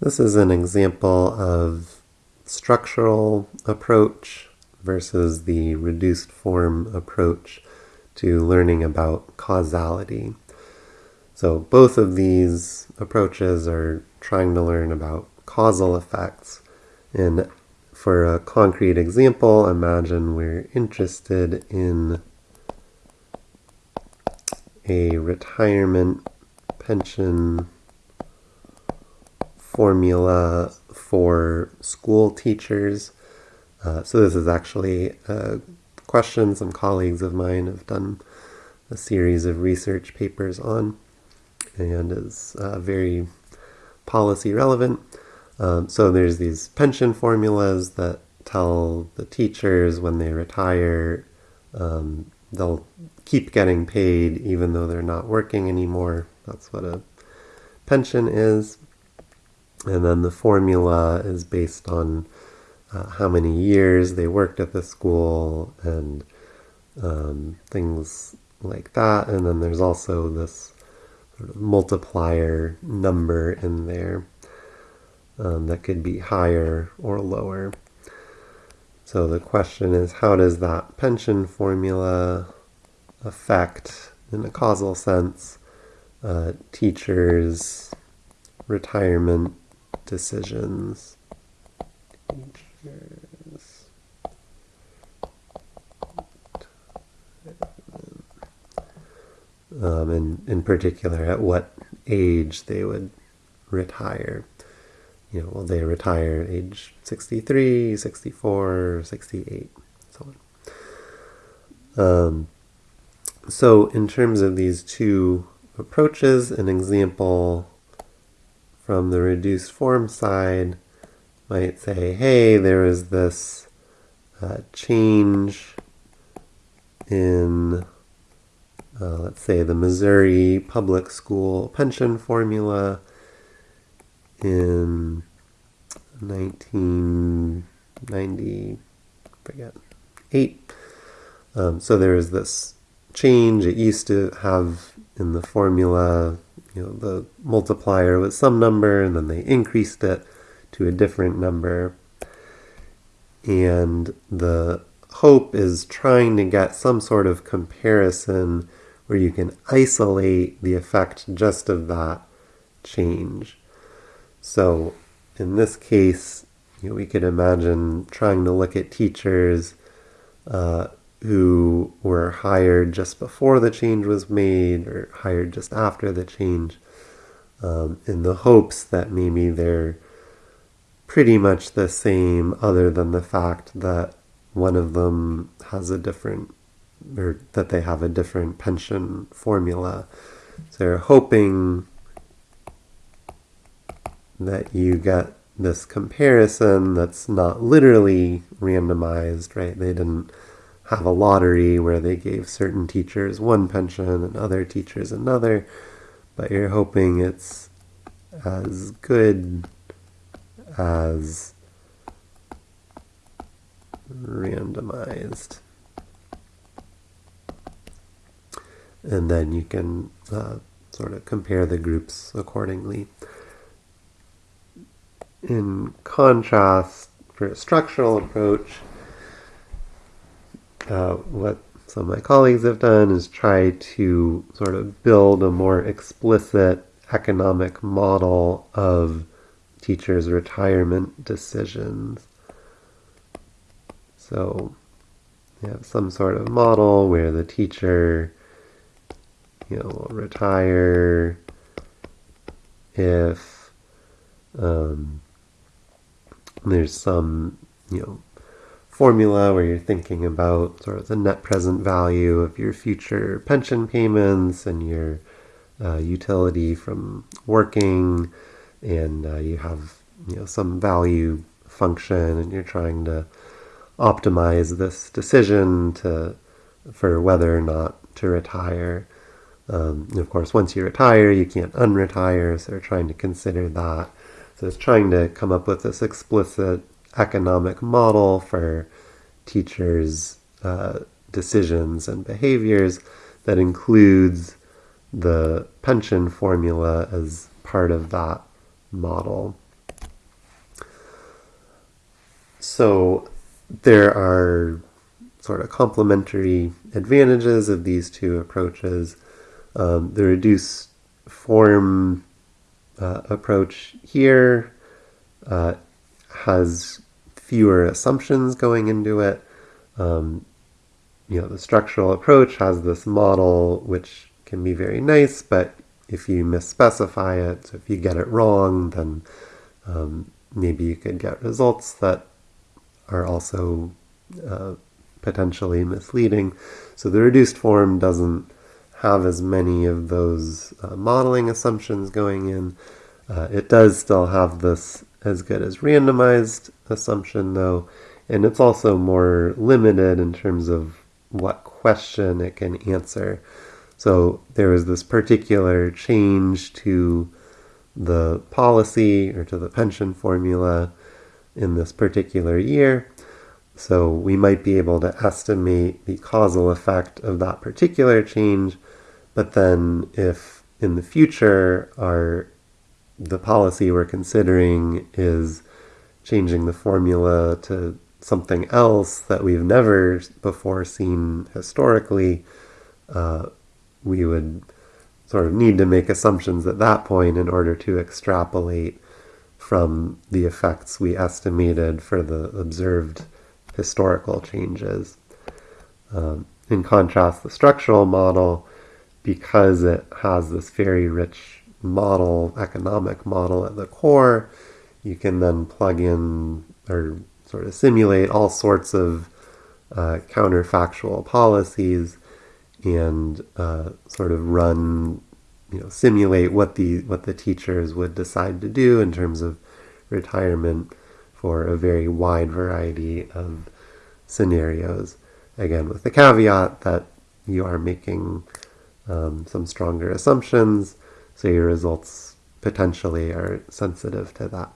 This is an example of structural approach versus the reduced form approach to learning about causality. So both of these approaches are trying to learn about causal effects. And for a concrete example, imagine we're interested in a retirement pension formula for school teachers. Uh, so this is actually a question some colleagues of mine have done a series of research papers on and is uh, very policy relevant. Um, so there's these pension formulas that tell the teachers when they retire um, they'll keep getting paid even though they're not working anymore. That's what a pension is. And then the formula is based on uh, how many years they worked at the school and um, things like that. And then there's also this sort of multiplier number in there um, that could be higher or lower. So the question is, how does that pension formula affect, in a causal sense, uh, teachers' retirement decisions. Teachers. Um, and in particular, at what age they would retire. You know, will they retire age 63, 64, 68, so on. Um, so in terms of these two approaches, an example from the reduced form side might say, hey, there is this uh, change in, uh, let's say, the Missouri public school pension formula in 1990, forget, 8. Um, so there is this change. It used to have in the formula you know, the multiplier was some number and then they increased it to a different number. And the hope is trying to get some sort of comparison where you can isolate the effect just of that change. So in this case, you know, we could imagine trying to look at teachers uh, who were hired just before the change was made or hired just after the change um, in the hopes that maybe they're pretty much the same other than the fact that one of them has a different or that they have a different pension formula. So they're hoping that you get this comparison that's not literally randomized, right? They didn't have a lottery where they gave certain teachers one pension and other teachers another, but you're hoping it's as good as randomized. And then you can uh, sort of compare the groups accordingly. In contrast, for a structural approach, uh, what some of my colleagues have done is try to sort of build a more explicit economic model of teachers' retirement decisions. So you have some sort of model where the teacher, you know, will retire if um, there's some, you know, formula where you're thinking about sort of the net present value of your future pension payments and your uh, utility from working, and uh, you have you know some value function, and you're trying to optimize this decision to for whether or not to retire. Um, of course, once you retire, you can't unretire, so they're trying to consider that. So it's trying to come up with this explicit economic model for teachers' uh, decisions and behaviors that includes the pension formula as part of that model. so there are sort of complementary advantages of these two approaches. Um, the reduced form uh, approach here uh, has fewer assumptions going into it. Um, you know, the structural approach has this model which can be very nice, but if you misspecify it, so if you get it wrong, then um, maybe you could get results that are also uh, potentially misleading. So the reduced form doesn't have as many of those uh, modeling assumptions going in. Uh, it does still have this as good as randomized assumption though, and it's also more limited in terms of what question it can answer. So there was this particular change to the policy or to the pension formula in this particular year. So we might be able to estimate the causal effect of that particular change, but then if in the future our the policy we're considering is changing the formula to something else that we've never before seen historically, uh, we would sort of need to make assumptions at that point in order to extrapolate from the effects we estimated for the observed historical changes. Um, in contrast, the structural model, because it has this very rich model, economic model at the core, you can then plug in or sort of simulate all sorts of uh, counterfactual policies and uh, sort of run, you know, simulate what the what the teachers would decide to do in terms of retirement for a very wide variety of scenarios. Again, with the caveat that you are making um, some stronger assumptions, so your results potentially are sensitive to that.